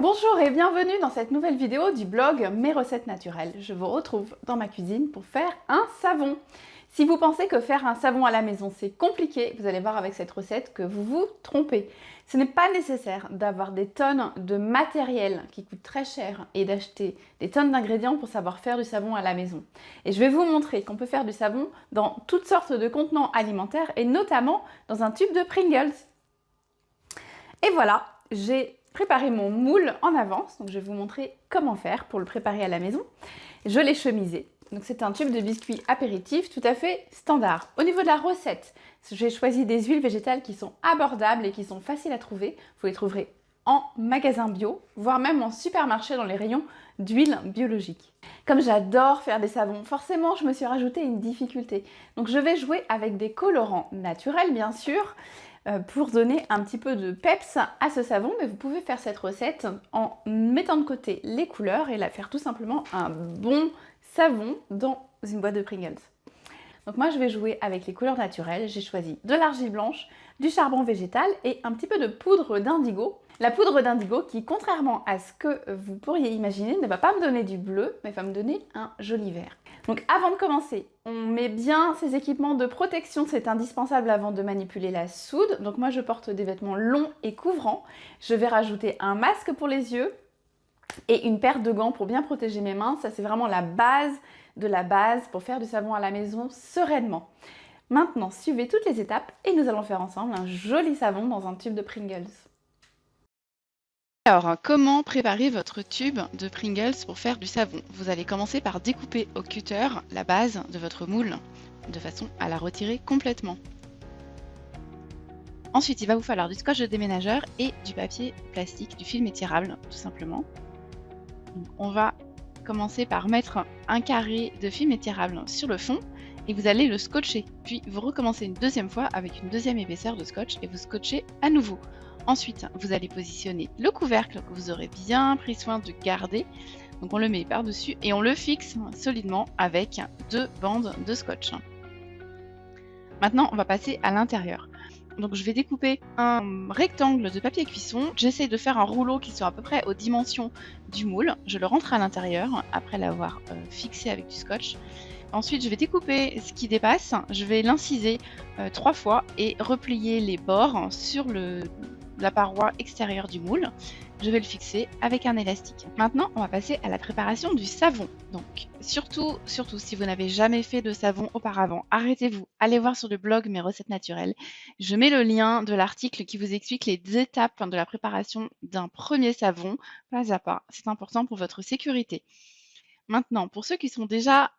Bonjour et bienvenue dans cette nouvelle vidéo du blog Mes recettes naturelles. Je vous retrouve dans ma cuisine pour faire un savon. Si vous pensez que faire un savon à la maison c'est compliqué, vous allez voir avec cette recette que vous vous trompez. Ce n'est pas nécessaire d'avoir des tonnes de matériel qui coûte très cher et d'acheter des tonnes d'ingrédients pour savoir faire du savon à la maison. Et je vais vous montrer qu'on peut faire du savon dans toutes sortes de contenants alimentaires et notamment dans un tube de Pringles. Et voilà, j'ai préparé mon moule en avance, donc je vais vous montrer comment faire pour le préparer à la maison. Je l'ai chemisé, donc c'est un tube de biscuit apéritif tout à fait standard. Au niveau de la recette, j'ai choisi des huiles végétales qui sont abordables et qui sont faciles à trouver. Vous les trouverez en magasin bio, voire même en supermarché dans les rayons d'huile biologique. Comme j'adore faire des savons, forcément je me suis rajouté une difficulté. Donc je vais jouer avec des colorants naturels bien sûr, pour donner un petit peu de peps à ce savon, mais vous pouvez faire cette recette en mettant de côté les couleurs et la faire tout simplement un bon savon dans une boîte de Pringles. Donc moi je vais jouer avec les couleurs naturelles, j'ai choisi de l'argile blanche, du charbon végétal et un petit peu de poudre d'indigo. La poudre d'indigo qui, contrairement à ce que vous pourriez imaginer, ne va pas me donner du bleu, mais va me donner un joli vert. Donc avant de commencer, on met bien ces équipements de protection, c'est indispensable avant de manipuler la soude. Donc moi je porte des vêtements longs et couvrants. Je vais rajouter un masque pour les yeux et une paire de gants pour bien protéger mes mains. Ça c'est vraiment la base de la base pour faire du savon à la maison sereinement. Maintenant, suivez toutes les étapes et nous allons faire ensemble un joli savon dans un tube de Pringles. Alors, comment préparer votre tube de Pringles pour faire du savon? Vous allez commencer par découper au cutter la base de votre moule de façon à la retirer complètement. Ensuite, il va vous falloir du scotch de déménageur et du papier plastique, du film étirable, tout simplement. on va commencer par mettre un carré de film étirable sur le fond et vous allez le scotcher. Puis vous recommencez une deuxième fois avec une deuxième épaisseur de scotch et vous scotchez à nouveau. Ensuite, vous allez positionner le couvercle que vous aurez bien pris soin de garder. Donc on le met par-dessus et on le fixe solidement avec deux bandes de scotch. Maintenant, on va passer à l'intérieur. Donc je vais découper un rectangle de papier cuisson. J'essaie de faire un rouleau qui soit à peu près aux dimensions du moule. Je le rentre à l'intérieur après l'avoir euh, fixé avec du scotch. Ensuite, je vais découper ce qui dépasse. Je vais l'inciser euh, trois fois et replier les bords sur le, la paroi extérieure du moule. Je vais le fixer avec un élastique. Maintenant, on va passer à la préparation du savon. Donc, surtout, surtout, si vous n'avez jamais fait de savon auparavant, arrêtez-vous, allez voir sur le blog Mes recettes naturelles. Je mets le lien de l'article qui vous explique les étapes de la préparation d'un premier savon, pas à pas. C'est important pour votre sécurité. Maintenant, pour ceux qui sont déjà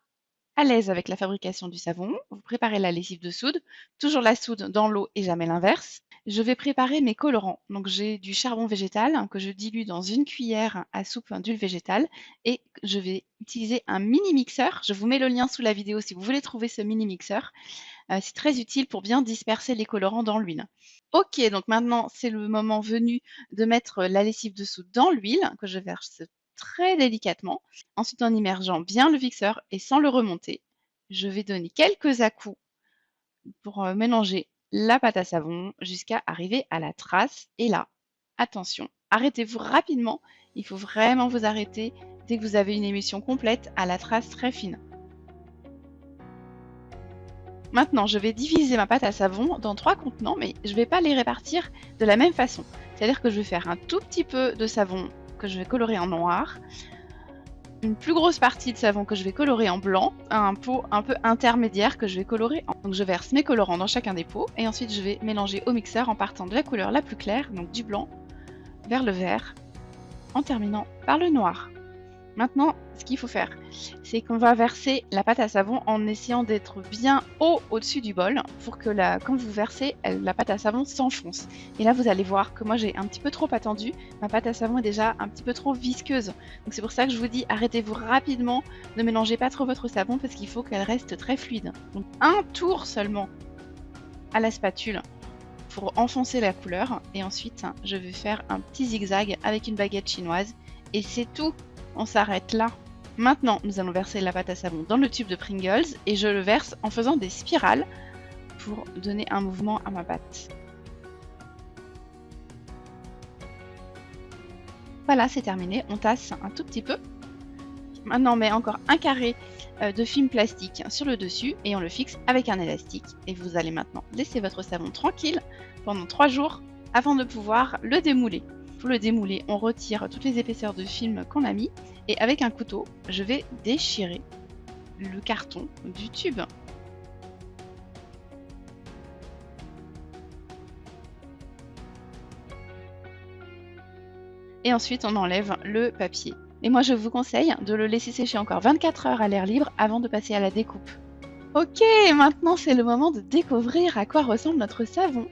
à l'aise avec la fabrication du savon, vous préparez la lessive de soude, toujours la soude dans l'eau et jamais l'inverse. Je vais préparer mes colorants. Donc j'ai du charbon végétal que je dilue dans une cuillère à soupe d'huile végétale et je vais utiliser un mini mixeur. Je vous mets le lien sous la vidéo si vous voulez trouver ce mini mixeur. Euh, c'est très utile pour bien disperser les colorants dans l'huile. Ok, donc maintenant c'est le moment venu de mettre la lessive de soude dans l'huile que je verse très délicatement. Ensuite, en immergeant bien le mixeur et sans le remonter, je vais donner quelques à-coups pour euh, mélanger la pâte à savon jusqu'à arriver à la trace. Et là, attention, arrêtez-vous rapidement. Il faut vraiment vous arrêter dès que vous avez une émission complète à la trace très fine. Maintenant, je vais diviser ma pâte à savon dans trois contenants, mais je ne vais pas les répartir de la même façon. C'est-à-dire que je vais faire un tout petit peu de savon que je vais colorer en noir, une plus grosse partie de savon que je vais colorer en blanc, un pot un peu intermédiaire que je vais colorer en... Donc je verse mes colorants dans chacun des pots et ensuite je vais mélanger au mixeur en partant de la couleur la plus claire, donc du blanc, vers le vert, en terminant par le noir. Maintenant, ce qu'il faut faire, c'est qu'on va verser la pâte à savon en essayant d'être bien haut au-dessus du bol pour que la, quand vous versez, la pâte à savon s'enfonce. Et là, vous allez voir que moi, j'ai un petit peu trop attendu. Ma pâte à savon est déjà un petit peu trop visqueuse. Donc c'est pour ça que je vous dis, arrêtez-vous rapidement, ne mélangez pas trop votre savon parce qu'il faut qu'elle reste très fluide. Donc un tour seulement à la spatule pour enfoncer la couleur. Et ensuite, je vais faire un petit zigzag avec une baguette chinoise. Et c'est tout on s'arrête là. Maintenant, nous allons verser la pâte à savon dans le tube de Pringles et je le verse en faisant des spirales pour donner un mouvement à ma pâte. Voilà, c'est terminé. On tasse un tout petit peu. Maintenant, on met encore un carré euh, de film plastique sur le dessus et on le fixe avec un élastique. Et vous allez maintenant laisser votre savon tranquille pendant 3 jours avant de pouvoir le démouler. Pour le démouler, on retire toutes les épaisseurs de film qu'on a mis et avec un couteau, je vais déchirer le carton du tube. Et ensuite, on enlève le papier. Et moi, je vous conseille de le laisser sécher encore 24 heures à l'air libre avant de passer à la découpe. Ok, maintenant c'est le moment de découvrir à quoi ressemble notre savon.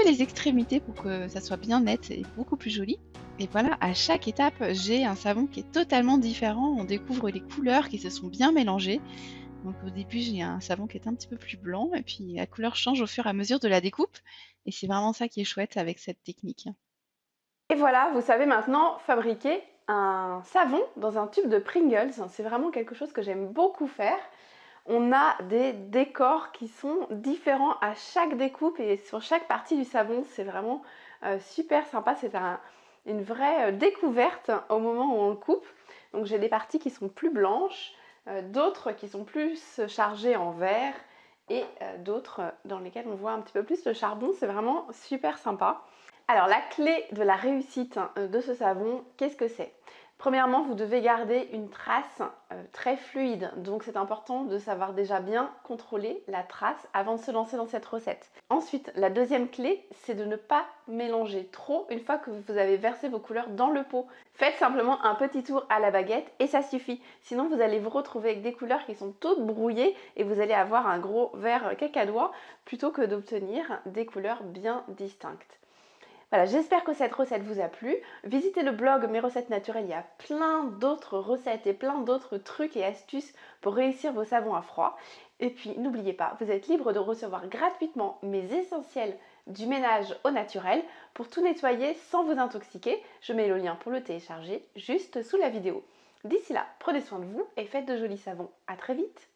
Les extrémités pour que ça soit bien net et beaucoup plus joli. Et voilà, à chaque étape, j'ai un savon qui est totalement différent. On découvre les couleurs qui se sont bien mélangées. Donc au début, j'ai un savon qui est un petit peu plus blanc et puis la couleur change au fur et à mesure de la découpe. Et c'est vraiment ça qui est chouette avec cette technique. Et voilà, vous savez maintenant fabriquer un savon dans un tube de Pringles. C'est vraiment quelque chose que j'aime beaucoup faire. On a des décors qui sont différents à chaque découpe et sur chaque partie du savon. C'est vraiment euh, super sympa. C'est une vraie euh, découverte au moment où on le coupe. Donc j'ai des parties qui sont plus blanches, euh, d'autres qui sont plus chargées en vert et d'autres dans lesquelles on voit un petit peu plus le charbon. C'est vraiment super sympa. Alors la clé de la réussite de ce savon, qu'est-ce que c'est? Premièrement, vous devez garder une trace euh, très fluide, donc c'est important de savoir déjà bien contrôler la trace avant de se lancer dans cette recette. Ensuite, la deuxième clé, c'est de ne pas mélanger trop une fois que vous avez versé vos couleurs dans le pot. Faites simplement un petit tour à la baguette et ça suffit. Sinon, vous allez vous retrouver avec des couleurs qui sont toutes brouillées et vous allez avoir un gros vert cacadois plutôt que d'obtenir des couleurs bien distinctes. Voilà, j'espère que cette recette vous a plu. Visitez le blog Mes recettes naturelles, il y a plein d'autres recettes et plein d'autres trucs et astuces pour réussir vos savons à froid. Et puis n'oubliez pas, vous êtes libre de recevoir gratuitement mes essentiels du ménage au naturel pour tout nettoyer sans vous intoxiquer. Je mets le lien pour le télécharger juste sous la vidéo. D'ici là, prenez soin de vous et faites de jolis savons. A très vite